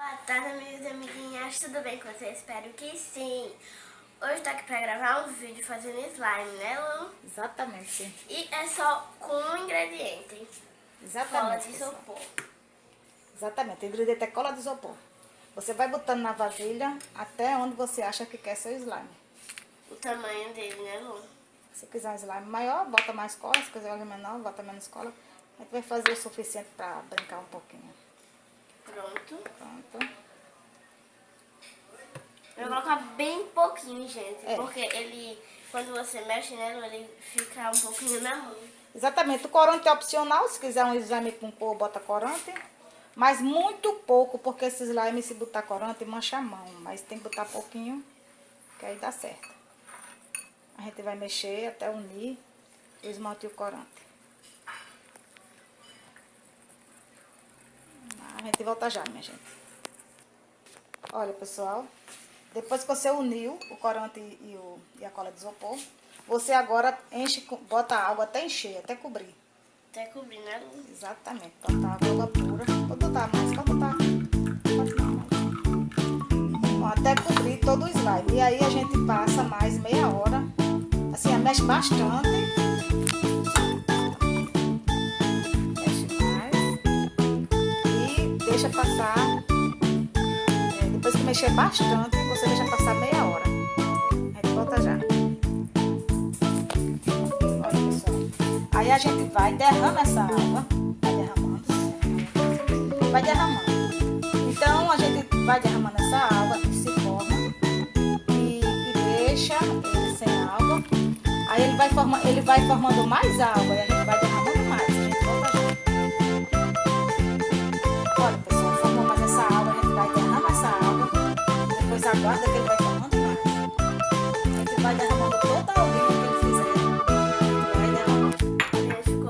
Boa tarde, minhas amiguinhas, tudo bem com vocês? Espero que sim! Hoje eu tô aqui pra gravar um vídeo fazendo slime, né, Lu? Exatamente. E é só com um ingrediente. Exatamente. Cola de isopor. Exatamente. O ingrediente é cola de isopor. Você vai botando na vasilha até onde você acha que quer seu slime. O tamanho dele, né, Lu? Se quiser um slime maior, bota mais cola. Se quiser um menor, bota menos cola. A gente vai fazer o suficiente pra brincar um pouquinho. Pronto. Eu vou colocar bem pouquinho, gente. É. Porque ele, quando você mexe nele, ele fica um pouquinho na mão. Exatamente. O corante é opcional. Se quiser um slime com cor, bota corante. Mas muito pouco, porque esse slime, se botar corante, mancha a mão. Mas tem que botar pouquinho, que aí dá certo. A gente vai mexer até unir o esmalte e o corante. Gente volta já, minha gente. Olha, pessoal. Depois que você uniu o corante e, o, e a cola de isopor, você agora enche, bota a água até encher, até cobrir. Até cobrir, né? Exatamente. Botar água pura. Pode botar mais, pode botar. Ó, Até cobrir todo o slime. E aí a gente passa mais meia hora. Assim, mexe bastante. Deixa passar. é, depois que mexer bastante, você deixa passar meia hora. A gente volta já. Olha. Aí a gente vai, derrama essa água, vai derramando, vai derramando. Então a gente vai derramando essa água que se forma e, e deixa ele sem água. Aí ele vai, forma, ele vai formando mais água e a gente vai derramando aguarda que ele vai formando mais. A gente vai derramando toda a que ele fizer. Ele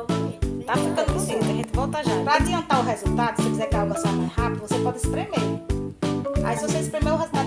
bonito. Tá ficando bonito, a gente volta já. Pra adiantar o resultado, se você quiser que a água saia mais rápido, você pode espremer. Aí se você espremer, o resultado